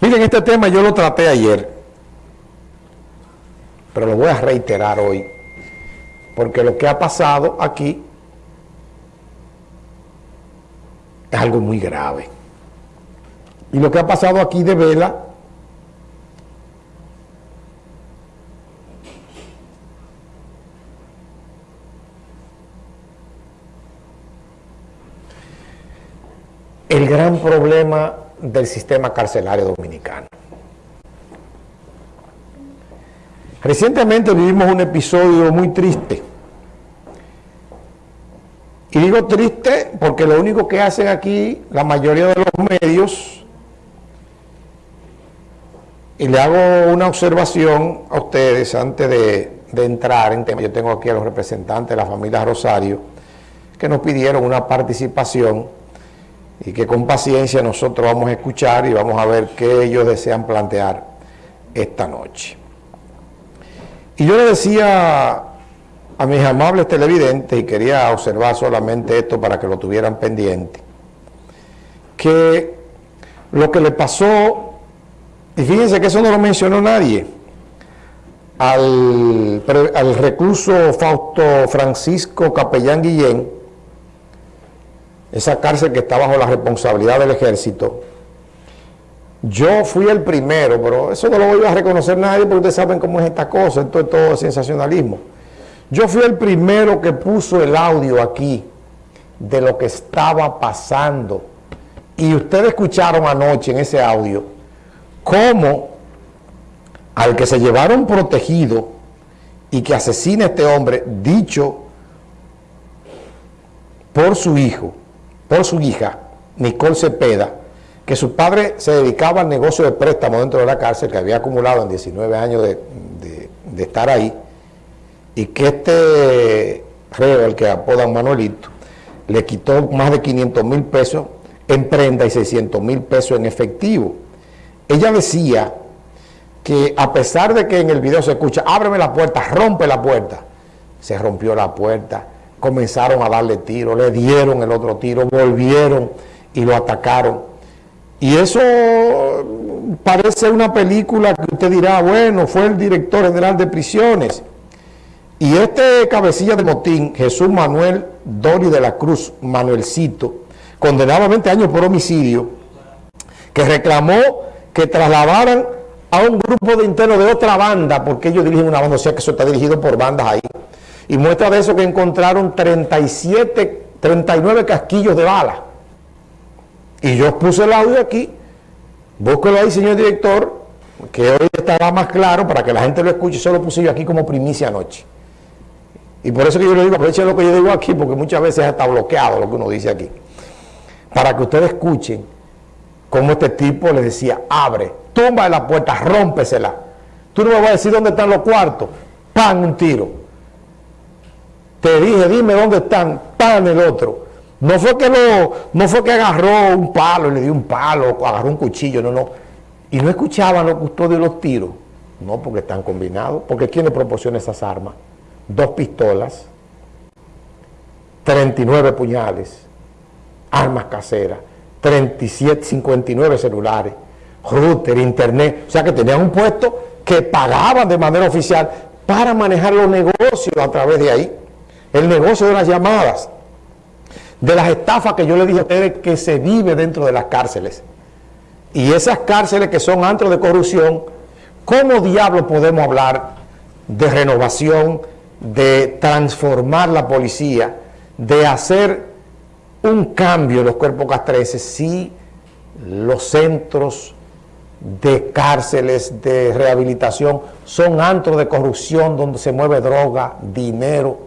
Miren, este tema yo lo traté ayer, pero lo voy a reiterar hoy, porque lo que ha pasado aquí es algo muy grave. Y lo que ha pasado aquí de vela el gran problema del sistema carcelario dominicano. Recientemente vivimos un episodio muy triste. Y digo triste porque lo único que hacen aquí la mayoría de los medios, y le hago una observación a ustedes antes de, de entrar en tema, yo tengo aquí a los representantes de la familia Rosario, que nos pidieron una participación y que con paciencia nosotros vamos a escuchar y vamos a ver qué ellos desean plantear esta noche. Y yo le decía a mis amables televidentes, y quería observar solamente esto para que lo tuvieran pendiente, que lo que le pasó, y fíjense que eso no lo mencionó nadie, al, al recluso Fausto Francisco Capellán Guillén, esa cárcel que está bajo la responsabilidad del ejército, yo fui el primero, pero eso no lo voy a reconocer nadie porque ustedes saben cómo es esta cosa, esto es todo sensacionalismo. Yo fui el primero que puso el audio aquí de lo que estaba pasando. Y ustedes escucharon anoche en ese audio cómo al que se llevaron protegido y que asesina a este hombre, dicho por su hijo, por su hija, Nicole Cepeda, que su padre se dedicaba al negocio de préstamo dentro de la cárcel, que había acumulado en 19 años de, estar ahí, y que este reo, el que apodan Manuelito, le quitó más de 500 mil pesos en prenda y 600 mil pesos en efectivo. Ella decía que a pesar de que en el video se escucha, ábreme la puerta, rompe la puerta, se rompió la puerta, comenzaron a darle tiro, le dieron el otro tiro, volvieron y lo atacaron. Y eso parece una película que usted dirá, bueno, fue el director general de prisiones. Y este cabecilla de motín, Jesús Manuel Dori de la Cruz, Manuelcito, condenado a 20 años por homicidio, que reclamó que trasladaran a un grupo de internos de otra banda, porque ellos dirigen una banda, o sea que eso está dirigido por bandas ahí, y muestra de eso que encontraron 37, 39 casquillos de bala. Y yo puse el audio aquí, búsquelo ahí, señor director, que hoy estará más claro para que la gente lo escuche, solo puse yo aquí como primicia anoche. Y por eso que yo le digo, aprovechen lo que yo digo aquí, porque muchas veces está bloqueado lo que uno dice aquí. Para que ustedes escuchen cómo este tipo le decía, abre, tumba la puerta, rómpesela. Tú no me vas a decir dónde están los cuartos, pan un tiro. Te dije, dime dónde están, pan el otro. No fue que lo, no fue que agarró un palo y le dio un palo, agarró un cuchillo, no, no. Y no escuchaban los custodios los tiros. No, porque están combinados. Porque ¿quién le proporciona esas armas? Dos pistolas, 39 puñales, armas caseras, 37, 59 celulares, router, internet. O sea que tenían un puesto que pagaban de manera oficial para manejar los negocios a través de ahí el negocio de las llamadas, de las estafas que yo le dije a ustedes que se vive dentro de las cárceles. Y esas cárceles que son antros de corrupción, ¿cómo diablo podemos hablar de renovación, de transformar la policía, de hacer un cambio en los cuerpos castrenses si los centros de cárceles, de rehabilitación, son antros de corrupción donde se mueve droga, dinero,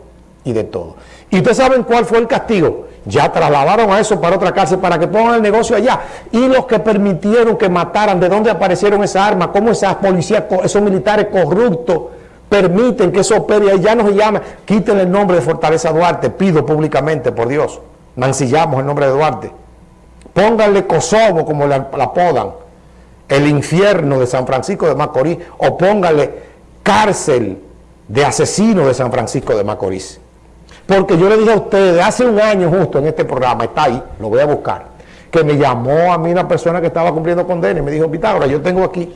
y de todo. ¿Y ustedes saben cuál fue el castigo? Ya trasladaron a eso para otra cárcel para que pongan el negocio allá. Y los que permitieron que mataran, ¿de dónde aparecieron esas armas? ¿Cómo esas policías, esos militares corruptos permiten que eso opere? Ya no se llama, quiten el nombre de Fortaleza Duarte, pido públicamente, por Dios. Mancillamos el nombre de Duarte. Pónganle Kosovo, como la, apodan, el infierno de San Francisco de Macorís, o pónganle cárcel de asesino de San Francisco de Macorís. Porque yo le dije a ustedes hace un año justo en este programa, está ahí, lo voy a buscar, que me llamó a mí una persona que estaba cumpliendo condena y me dijo, Pitágoras, yo tengo aquí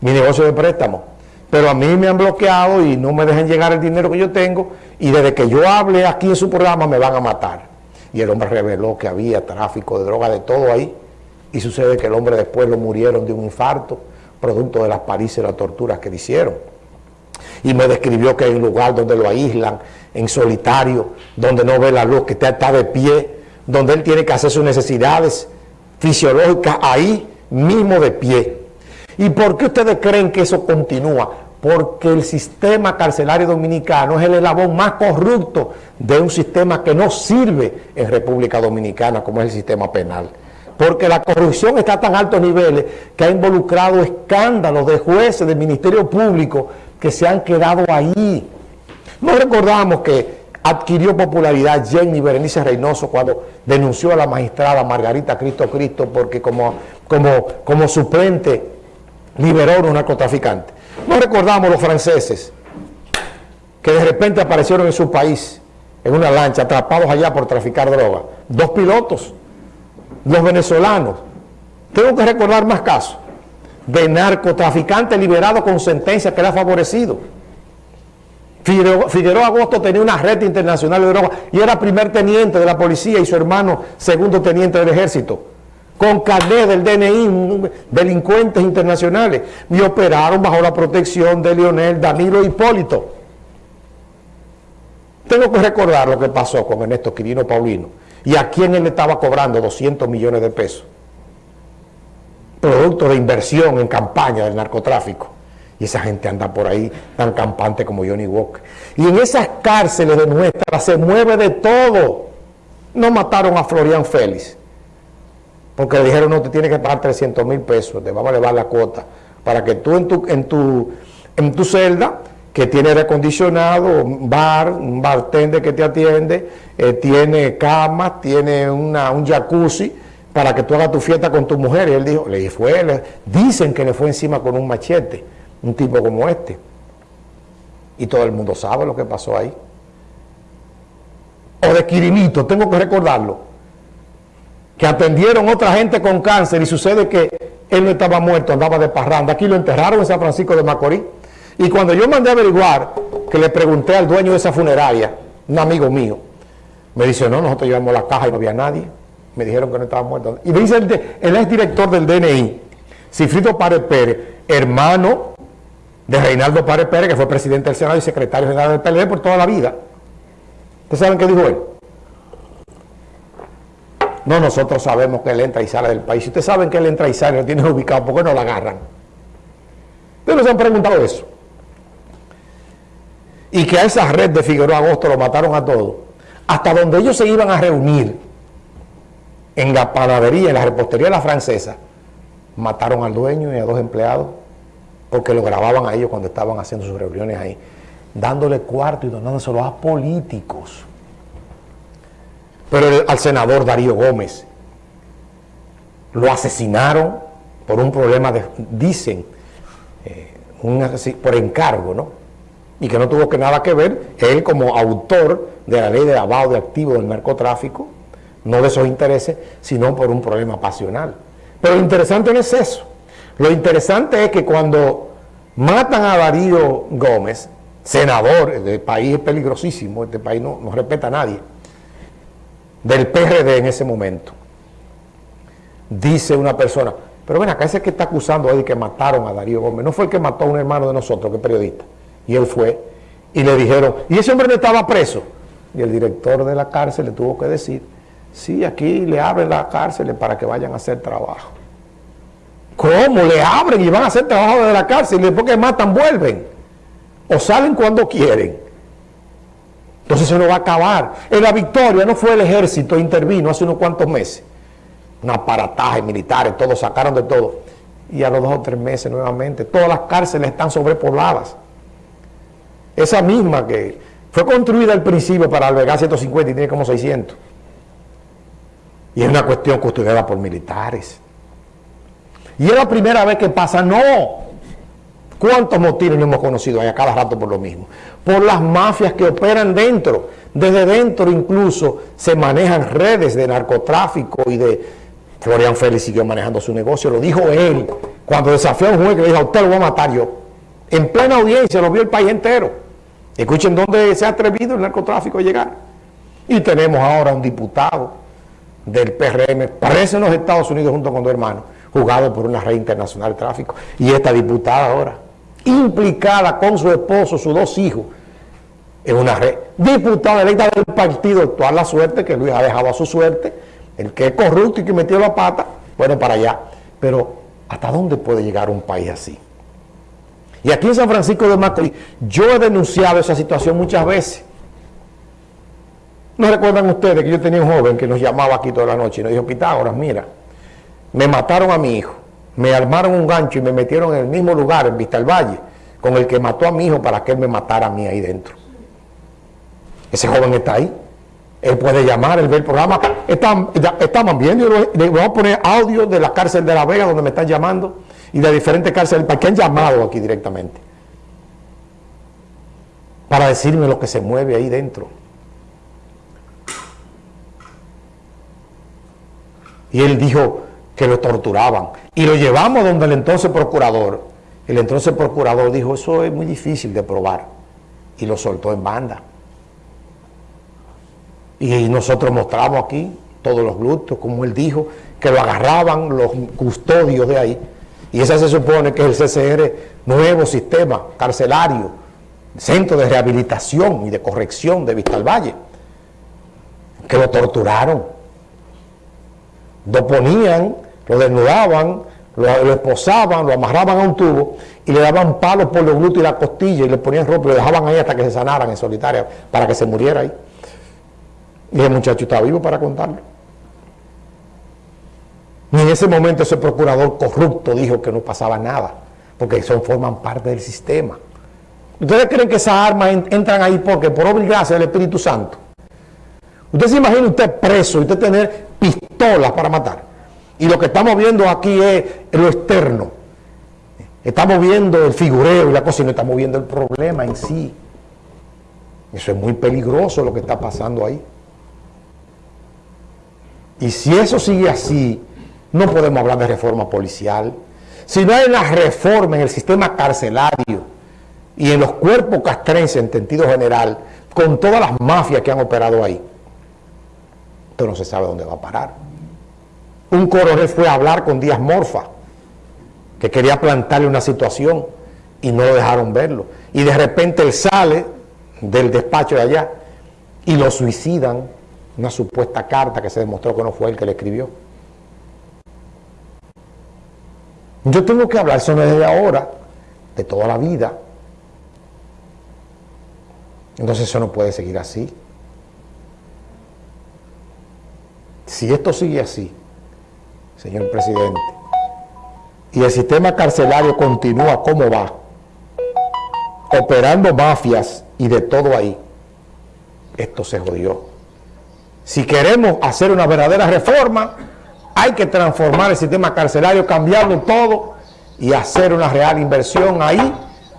mi negocio de préstamo, pero a mí me han bloqueado y no me dejan llegar el dinero que yo tengo y desde que yo hable aquí en su programa me van a matar. Y el hombre reveló que había tráfico de droga, de todo ahí, y sucede que el hombre después lo murieron de un infarto, producto de las palizas y las torturas que le hicieron. Y me describió que hay un lugar donde lo aíslan, en solitario, donde no ve la luz, que está de pie, donde él tiene que hacer sus necesidades fisiológicas ahí mismo de pie. ¿Y por qué ustedes creen que eso continúa? Porque el sistema carcelario dominicano es el eslabón más corrupto de un sistema que no sirve en República Dominicana como es el sistema penal. Porque la corrupción está a tan altos niveles que ha involucrado escándalos de jueces, del Ministerio Público, que se han quedado ahí. No recordamos que adquirió popularidad Jenny Berenice Reynoso cuando denunció a la magistrada Margarita Cristo Cristo porque como, como, como suplente liberó a un narcotraficante. No recordamos los franceses que de repente aparecieron en su país en una lancha atrapados allá por traficar droga. Dos pilotos, los venezolanos. Tengo que recordar más casos de narcotraficantes liberados con sentencia que le ha favorecido. Figueroa, Agosto tenía una red internacional de drogas y era primer teniente de la policía y su hermano segundo teniente del ejército. Con carnet del DNI, delincuentes internacionales. Y operaron bajo la protección de Leonel Danilo Hipólito. Tengo que recordar lo que pasó con Ernesto Quirino Paulino y a quién él le estaba cobrando 200 millones de pesos. Producto de inversión en campaña del narcotráfico. Y esa gente anda por ahí tan campante como Johnny Walker. Y en esas cárceles de nuestra se mueve de todo. No mataron a Florian Félix. Porque le dijeron, no, te tienes que pagar 300 mil pesos, te vamos a elevar la cuota. Para que tú en tu, en tu, en tu celda, que tiene aire acondicionado, bar, un bartender que te atiende, eh, tiene camas, tiene una, un jacuzzi, para que tú hagas tu fiesta con tu mujer. Y él dijo, le fue, dicen que le fue encima con un machete un tipo como este. Y todo el mundo sabe lo que pasó ahí. O de Quirinito, tengo que recordarlo, que atendieron otra gente con cáncer y sucede que él no estaba muerto, andaba de parranda. Aquí lo enterraron en San Francisco de Macorís. Y cuando yo mandé a averiguar, que le pregunté al dueño de esa funeraria, un amigo mío, me dice, no, nosotros llevamos la caja y no había nadie. Me dijeron que no estaba muerto. Y dice el, él es director del DNI, Cifrito Párez Pérez, hermano de Reinaldo Párez Pérez, que fue presidente del Senado y secretario general del PLD por toda la vida. ¿Ustedes saben qué dijo él? No, nosotros sabemos que él entra y sale del país. Si ustedes saben que él entra y sale, lo tienen ubicado, ¿por qué no lo agarran? Ustedes no se han preguntado eso. Y que a esa red de Figueroa Agosto lo mataron a todos. Hasta donde ellos se iban a reunir, en la panadería, en la repostería de la francesa, mataron al dueño y a dos empleados porque lo grababan a ellos cuando estaban haciendo sus reuniones ahí, dándole cuarto y donándoselo a políticos. Pero al senador Darío Gómez lo asesinaron por un problema de, dicen, eh, por encargo, ¿no? Y que no tuvo que nada que ver, él como autor de la ley de lavado de activos del narcotráfico, no de esos intereses, sino por un problema pasional. Pero lo interesante no es eso. Lo interesante es que cuando matan a Darío Gómez, senador, este país es peligrosísimo, este país no, respeta a nadie, del PRD en ese momento, dice una persona, pero ven acá, ese que está acusando ahí que mataron a Darío Gómez, no fue el que mató a un hermano de nosotros, que es periodista, y él fue, y le dijeron, y ese hombre no estaba preso, y el director de la cárcel le tuvo que decir, sí, aquí le abren la cárcel para que vayan a hacer trabajo. ¿Cómo? Le abren y van a hacer trabajo de la cárcel y después que matan vuelven. O salen cuando quieren. Entonces se nos va a acabar. En la victoria no fue el ejército, intervino hace unos cuantos meses. Un aparataje militares, todos sacaron de todo. Y a los dos o tres meses nuevamente, todas las cárceles están sobrepobladas. Esa misma que fue construida al principio para albergar 150 y tiene como 600. Y es una cuestión custodiada por militares. Y es la primera vez que pasa, no. ¿Cuántos motines no hemos conocido ahí a cada rato por lo mismo? Por las mafias que operan dentro. Desde dentro incluso se manejan redes de narcotráfico y de Florian Félix siguió manejando su negocio, lo dijo él, cuando desafió a un juez que le dijo, a usted lo voy a matar yo. En plena audiencia, lo vio el país entero. Escuchen dónde se ha atrevido el narcotráfico a llegar. Y tenemos ahora un diputado del PRM, preso en los Estados Unidos junto con dos hermanos, juzgado por una red internacional de tráfico. Y esta diputada ahora, implicada con su esposo, sus dos hijos, en una red. Diputada electa del partido actual, la suerte que Luis ha dejado a su suerte, el que es corrupto y que metió la pata, bueno, para allá. Pero, ¿hasta dónde puede llegar un país así? Y aquí en San Francisco de Macorís, yo he denunciado esa situación muchas veces. ¿No recuerdan ustedes que yo tenía un joven que nos llamaba aquí toda la noche y nos dijo, Pitágoras, mira, me mataron a mi hijo, me armaron un gancho y me metieron en el mismo lugar, en Vista Valle, con el que mató a mi hijo para que él me matara a mí ahí dentro. Ese joven está ahí. Él puede llamar, él ve el programa. Están, estamos viendo, le voy a poner audio de la cárcel de La Vega donde me están llamando y de diferentes cárceles para que han llamado aquí directamente. Para decirme lo que se mueve ahí dentro. Y él dijo que lo torturaban. Y lo llevamos donde el entonces procurador. El entonces procurador dijo, eso es muy difícil de probar. Y lo soltó en banda. Y nosotros mostramos aquí todos los glúteos, como él dijo, que lo agarraban los custodios de ahí. Y ese se supone que es el CCR, nuevo sistema carcelario, centro de rehabilitación y de corrección de Vista al Valle, que lo torturaron. Lo ponían, lo desnudaban, lo, esposaban, lo amarraban a un tubo y le daban palos por los glúteos y la costilla y le ponían ropa y lo dejaban ahí hasta que se sanaran en solitaria para que se muriera ahí. Y el muchacho estaba vivo para contarlo. Y en ese momento ese procurador corrupto dijo que no pasaba nada, porque son, forman parte del sistema. ¿Ustedes creen que esas armas entran ahí porque por obligación del Espíritu Santo? Usted se imagina usted preso y usted tener pistolas para matar. Y lo que estamos viendo aquí es lo externo. Estamos viendo el figureo y la cosa y no estamos viendo el problema en sí. Eso es muy peligroso lo que está pasando ahí. Y si eso sigue así, no podemos hablar de reforma policial. Si no hay una reforma en el sistema carcelario y en los cuerpos castrenses en sentido general, con todas las mafias que han operado ahí, entonces no se sabe dónde va a parar. Un coronel fue a hablar con Díaz Morfa, que quería plantarle una situación y no lo dejaron verlo. Y de repente él sale del despacho de allá y lo suicidan una supuesta carta que se demostró que no fue él que le escribió. Yo tengo que hablar, eso no es de ahora, de toda la vida. Entonces eso no puede seguir así. Si esto sigue así, señor presidente, y el sistema carcelario continúa como va, operando mafias y de todo ahí, esto se jodió. Si queremos hacer una verdadera reforma, hay que transformar el sistema carcelario, cambiarlo todo y hacer una real inversión ahí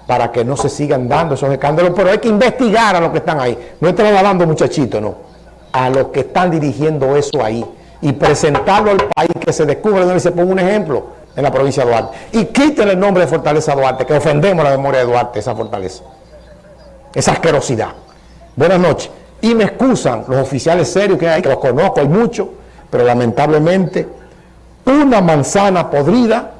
para que no se sigan dando esos escándalos. Pero hay que investigar a los que están ahí. No estamos hablando muchachitos, no. A los que están dirigiendo eso ahí y presentarlo al país que se descubre donde se ponga un ejemplo en la provincia de Duarte. Y quiten el nombre de Fortaleza Duarte, que ofendemos la memoria de Duarte, esa fortaleza. Esa asquerosidad. Buenas noches. Y me excusan los oficiales serios que hay, que los conozco, hay muchos, pero lamentablemente una manzana podrida